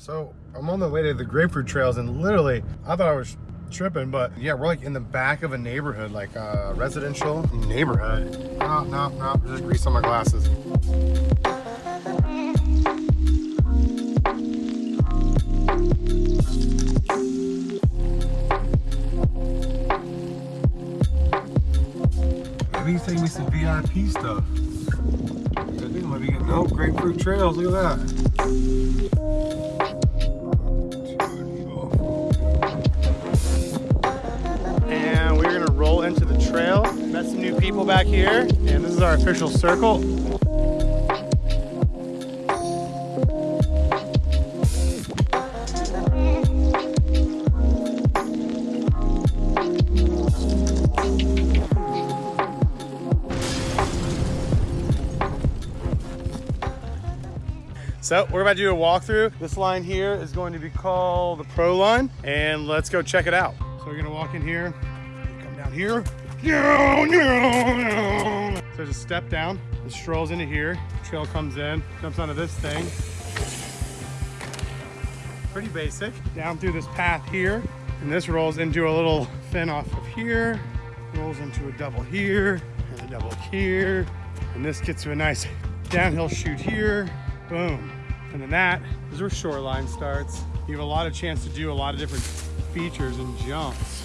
So I'm on the way to the grapefruit trails and literally I thought I was tripping, but yeah, we're like in the back of a neighborhood, like a residential neighborhood. No, no, no, just grease on my glasses. Maybe he's taking me some VIP stuff. Getting, oh, grapefruit trails, look at that. and we're gonna roll into the trail. Met some new people back here, and this is our official circle. So we're about to do a walkthrough. This line here is going to be called the Pro Line, and let's go check it out. So we're gonna walk in here, come down here. So a step down, it strolls into here, trail comes in, jumps onto this thing. Pretty basic. Down through this path here, and this rolls into a little fin off of here, rolls into a double here, and a double here, and this gets to a nice downhill chute here, boom. And then that is where shoreline starts. You have a lot of chance to do a lot of different features and jumps.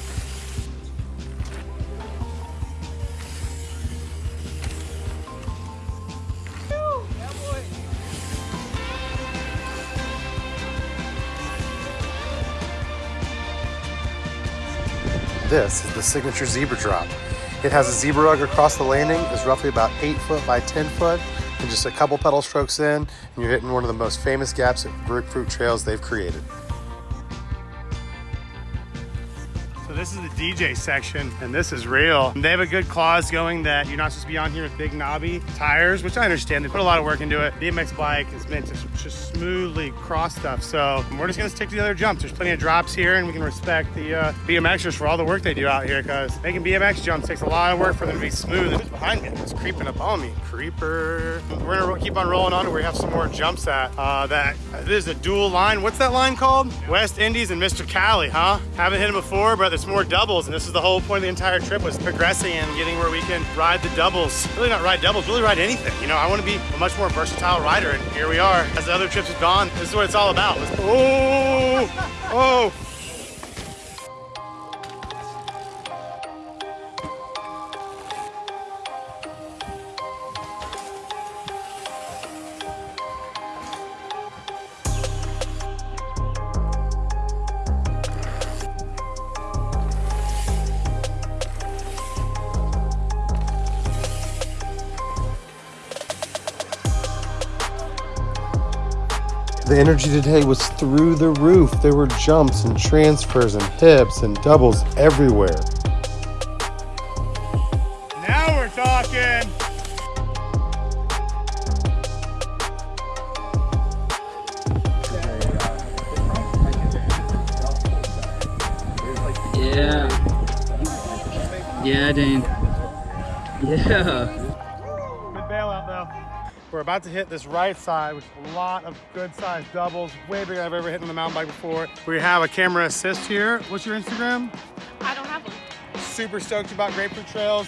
This is the signature zebra drop. It has a zebra rug across the landing, is roughly about 8 foot by 10 foot, and just a couple pedal strokes in, and you're hitting one of the most famous gaps at grapefruit trails they've created. This is the DJ section, and this is real. They have a good clause going that you're not supposed to be on here with big knobby tires, which I understand. They put a lot of work into it. BMX bike is meant to just smoothly cross stuff. So we're just gonna stick to the other jumps. There's plenty of drops here, and we can respect the uh, BMXers for all the work they do out here, because making BMX jumps takes a lot of work for them to be smooth. It's behind me, it's creeping up on me. Creeper. We're gonna keep on rolling on to where we have some more jumps at. Uh, that this is a dual line. What's that line called? West Indies and Mr. Cali, huh? Haven't hit him before, but there's more doubles, and this is the whole point of the entire trip was progressing and getting where we can ride the doubles. Really not ride doubles, really ride anything. You know, I want to be a much more versatile rider, and here we are. As the other trips have gone, this is what it's all about. Oh, oh. The energy today was through the roof. There were jumps and transfers and hips and doubles everywhere. Now we're talking. Yeah. Yeah, Dane. Yeah. Good bailout though. We're about to hit this right side, which is a lot of good sized doubles, way bigger than I've ever hit on the mountain bike before. We have a camera assist here. What's your Instagram? I don't have one. Super stoked about Grapefruit Trails.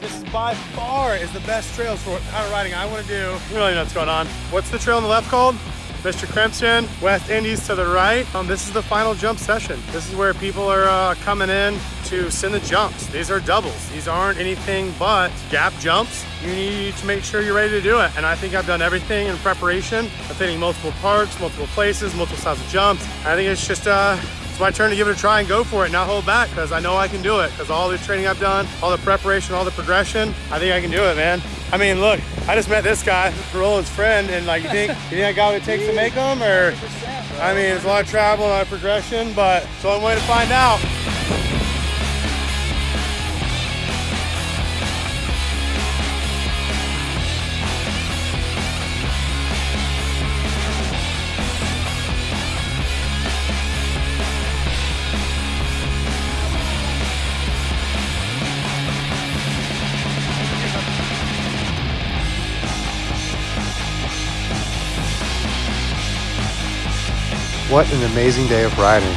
This is by far is the best trails for kind of riding I want to do. You really know what's going on. What's the trail on the left called? Mr. Crimson, West Indies to the right. Um, this is the final jump session. This is where people are uh, coming in to send the jumps. These are doubles. These aren't anything but gap jumps. You need to make sure you're ready to do it. And I think I've done everything in preparation of hitting multiple parts, multiple places, multiple styles of jumps. I think it's just uh, it's my turn to give it a try and go for it, not hold back, because I know I can do it. Because all the training I've done, all the preparation, all the progression, I think I can do it, man. I mean, look, I just met this guy, Roland's friend, and like, you think, you think I got what it takes to make them, or? I mean, it's a lot of travel, a lot of progression, but it's the only way to find out. What an amazing day of riding.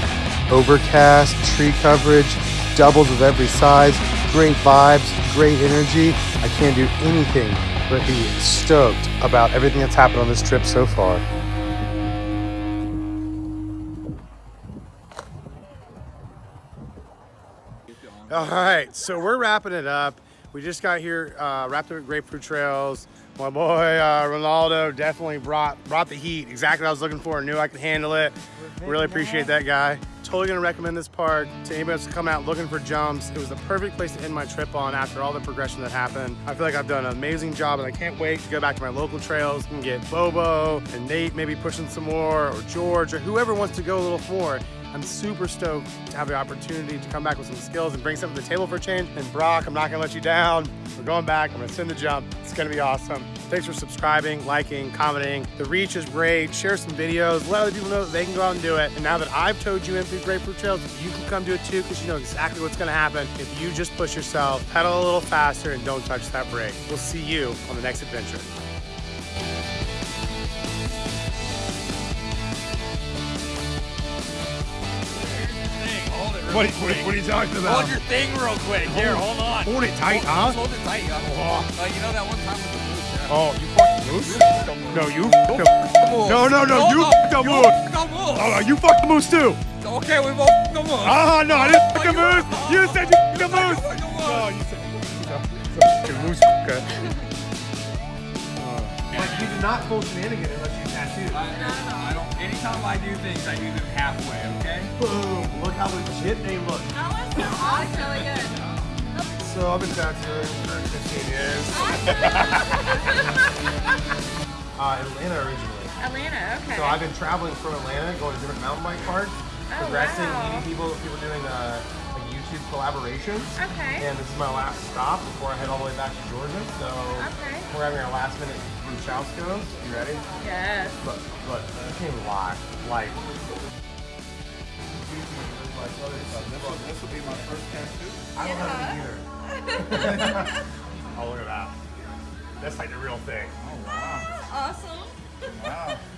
Overcast, tree coverage, doubles of every size, great vibes, great energy. I can't do anything but be stoked about everything that's happened on this trip so far. All right, so we're wrapping it up. We just got here, uh, wrapped up at Grapefruit Trails. My boy uh, Ronaldo definitely brought brought the heat. Exactly what I was looking for. Knew I could handle it. Really appreciate that guy. Totally gonna recommend this park to anybody that's come out looking for jumps. It was the perfect place to end my trip on after all the progression that happened. I feel like I've done an amazing job and I can't wait to go back to my local trails and get Bobo and Nate maybe pushing some more or George or whoever wants to go a little more. I'm super stoked to have the opportunity to come back with some skills and bring something to the table for change. And Brock, I'm not gonna let you down. We're going back, I'm gonna send the jump. It's gonna be awesome. Thanks for subscribing, liking, commenting. The reach is great. Share some videos, let other people know that they can go out and do it. And now that I've towed you in through Grapefruit Trails, you can come do it too because you know exactly what's gonna happen if you just push yourself, pedal a little faster, and don't touch that brake. We'll see you on the next adventure. What, what, what are you talking about? Hold your thing real quick. Here, hold on. Hold it tight, hold, huh? Hold it tight. Yeah. Oh. Uh, you know that one time with the moose, yeah. Oh, you fucked the moose? No, you fucked the No, no, no, you fucked the you moose. fucked the. Oh, you fucked the moose too. Okay, we both fucked the moose. Ah, no, I didn't fuck the moose. You said you fucked the You moose. fucked the moose. No, you said you fucked the moose. Okay. Like you do not pull shenanigan unless you tattoo. I, I don't. Anytime I do things, I do them halfway. Okay. Boom! Look how legit they look. That was awesome. really good. So I've been tattooing for 15 years. uh, Atlanta originally. Atlanta, okay. So I've been traveling from Atlanta, going to different mountain bike parks, Oh, progressing, wow. meeting people, people doing uh, YouTube collaborations. Okay. And this is my last stop before I head all the way back to Georgia. So Okay. we're having our last minute Chausco's. You ready? Yes. Look, look, I can't even lie. Like, This will be my first tattoo. I don't have it either. oh, look at that. That's like the real thing. Oh, wow. Awesome. Wow.